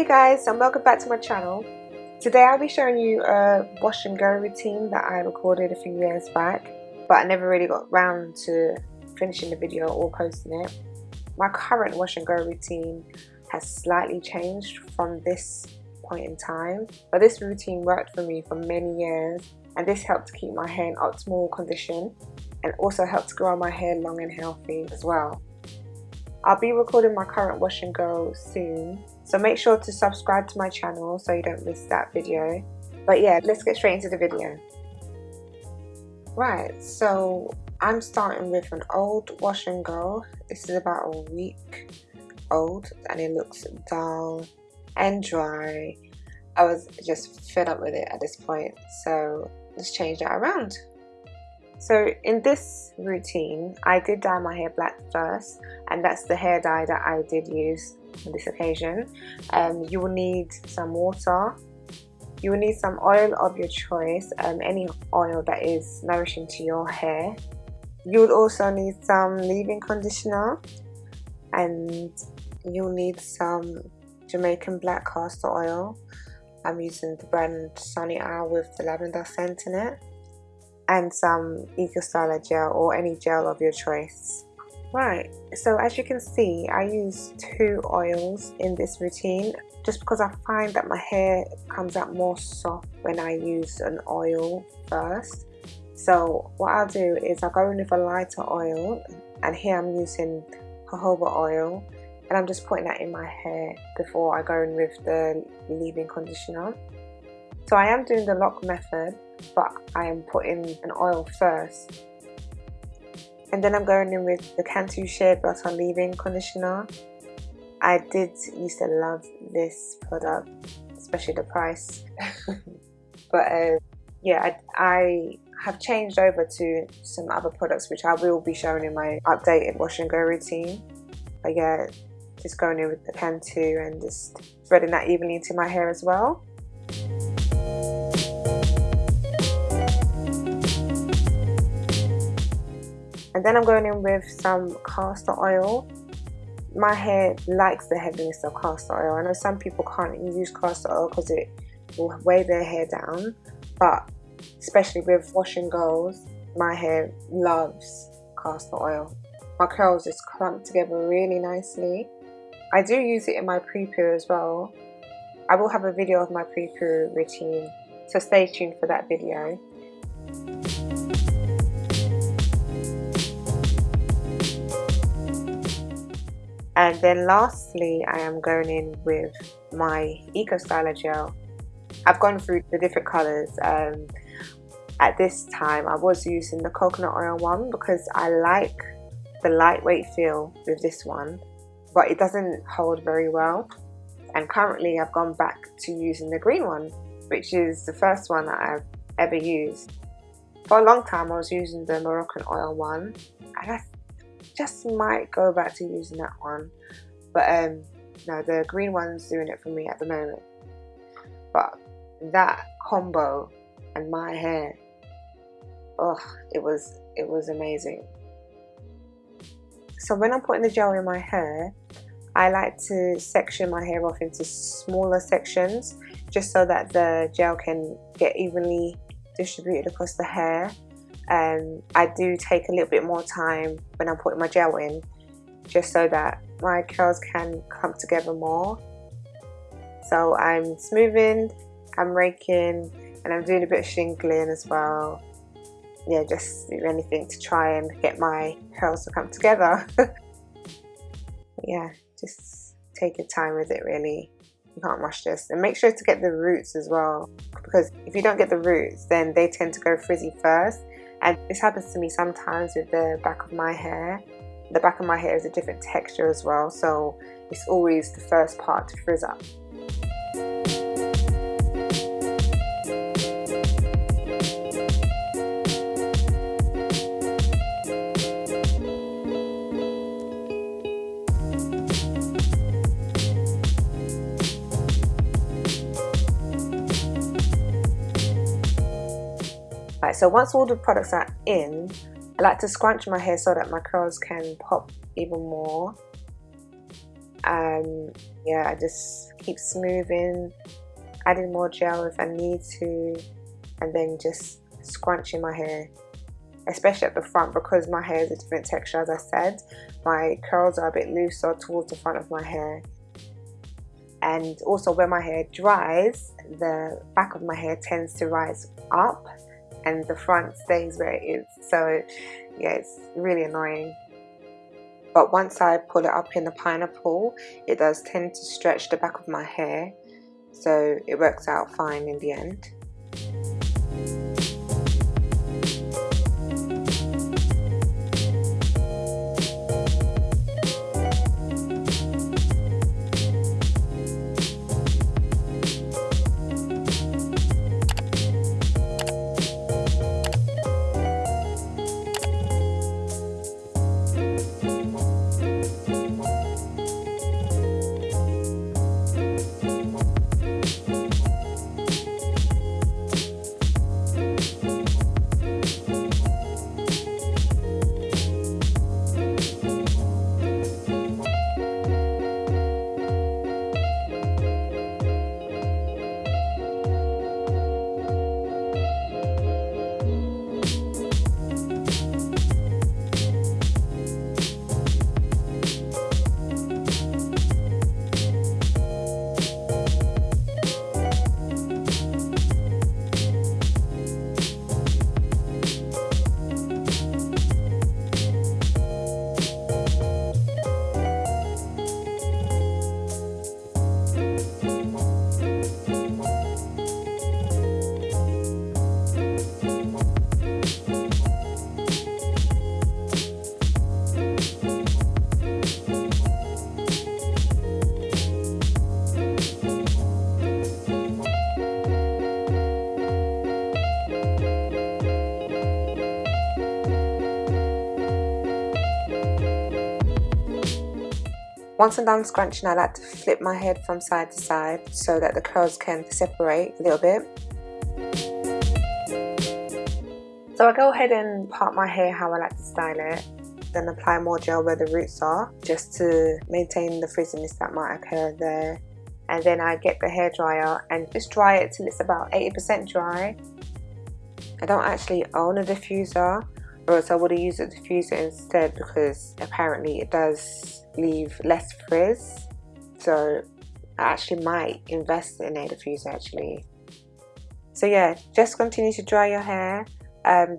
Hey guys and welcome back to my channel. Today I'll be showing you a wash and go routine that I recorded a few years back but I never really got round to finishing the video or posting it. My current wash and go routine has slightly changed from this point in time but this routine worked for me for many years and this helped to keep my hair in optimal condition and also helped grow my hair long and healthy as well. I'll be recording my current wash and go soon. So make sure to subscribe to my channel so you don't miss that video. But yeah let's get straight into the video. Right so I'm starting with an old wash and go. This is about a week old and it looks dull and dry. I was just fed up with it at this point so let's change that around so in this routine I did dye my hair black first and that's the hair dye that I did use on this occasion. Um, you will need some water. You will need some oil of your choice um, any oil that is nourishing to your hair. You will also need some leave-in conditioner and you'll need some Jamaican black castor oil. I'm using the brand Sunny Isle with the lavender scent in it and some Eco Styler gel or any gel of your choice Right, so as you can see, I use two oils in this routine just because I find that my hair comes out more soft when I use an oil first. So what I'll do is I'll go in with a lighter oil and here I'm using jojoba oil and I'm just putting that in my hair before I go in with the leave-in conditioner. So I am doing the LOC method but I am putting an oil first and then I'm going in with the Cantu Shea Butter Leave-In Conditioner. I did used to love this product, especially the price. but uh, yeah, I, I, have changed over to some other products which I will be showing in my updated wash and go routine. But yeah, just going in with the Cantu and just spreading that evenly into my hair as well. And then I'm going in with some castor oil. My hair likes the heaviness of castor oil. I know some people can't use castor oil because it will weigh their hair down but especially with wash and goes my hair loves castor oil. My curls just clump together really nicely. I do use it in my pre-poo as well. I will have a video of my pre-poo routine so stay tuned for that video and then lastly I am going in with my Eco Styler gel. I've gone through the different colors. Um, at this time I was using the coconut oil one because I like the lightweight feel with this one but it doesn't hold very well. And currently I've gone back to using the green one which is the first one that I've ever used. For a long time I was using the Moroccan oil one and I just might go back to using that one. But um no the green one's doing it for me at the moment. But that combo and my hair oh it was it was amazing. So when I'm putting the gel in my hair I like to section my hair off into smaller sections just so that the gel can get evenly distributed across the hair um, I do take a little bit more time when I'm putting my gel in just so that my curls can come together more. So I'm smoothing I'm raking and I'm doing a bit of shingling as well. Yeah just do anything to try and get my curls to come together. Yeah just take your time with it really. You can't rush this. And make sure to get the roots as well because if you don't get the roots then they tend to go frizzy first and this happens to me sometimes with the back of my hair. The back of my hair is a different texture as well so it's always the first part to frizz up so once all the products are in, I like to scrunch my hair so that my curls can pop even more. um, yeah I just keep smoothing adding more gel if I need to and then just scrunching my hair especially at the front because my hair is a different texture as I said. My curls are a bit looser towards the front of my hair. And also when my hair dries the back of my hair tends to rise up and the front stays where it is. So yeah it's really annoying. But once I pull it up in the pineapple it does tend to stretch the back of my hair. So it works out fine in the end Once I'm done scrunching, I like to flip my head from side to side so that the curls can separate a little bit. So I go ahead and part my hair how I like to style it then apply more gel where the roots are just to maintain the frizziness that might occur there and then I get the hair dryer and just dry it till it's about 80% dry I don't actually own a diffuser or I would have used a diffuser instead because apparently it does leave less frizz. So I actually might invest in a diffuser actually. So yeah just continue to dry your hair. Um,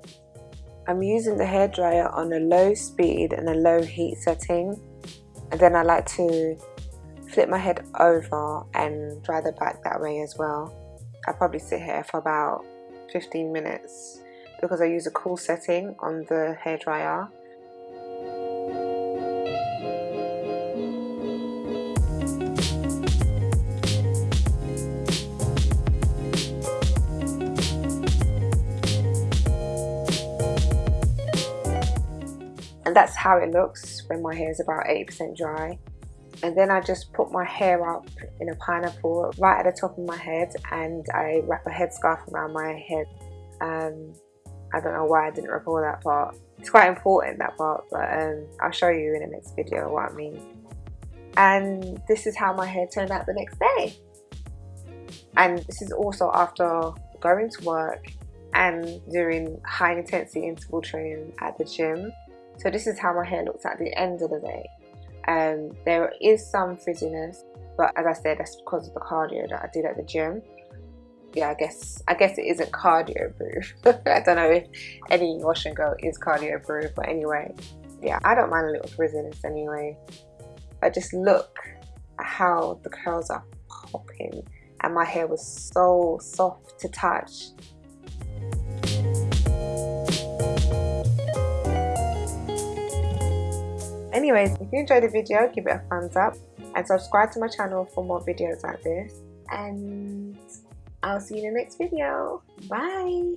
I'm using the hair dryer on a low speed and a low heat setting. And then I like to flip my head over and dry the back that way as well. I probably sit here for about 15 minutes because I use a cool setting on the hair dryer. And that's how it looks when my hair is about 80% dry. And then I just put my hair up in a pineapple right at the top of my head and I wrap a headscarf around my head. Um, I don't know why I didn't record that part. It's quite important that part, but um, I'll show you in the next video what I mean. And this is how my hair turned out the next day. And this is also after going to work and doing high intensity interval training at the gym. So this is how my hair looks at the end of the day. Um, there is some frizziness, but as I said, that's because of the cardio that I did at the gym yeah, I guess I guess it isn't cardio proof. I don't know if any wash and go is cardio proof, but anyway, yeah, I don't mind a little frizziness anyway. But just look at how the curls are popping, and my hair was so soft to touch. Anyways, if you enjoyed the video, give it a thumbs up and subscribe to my channel for more videos like this. And I'll see you in the next video. Bye!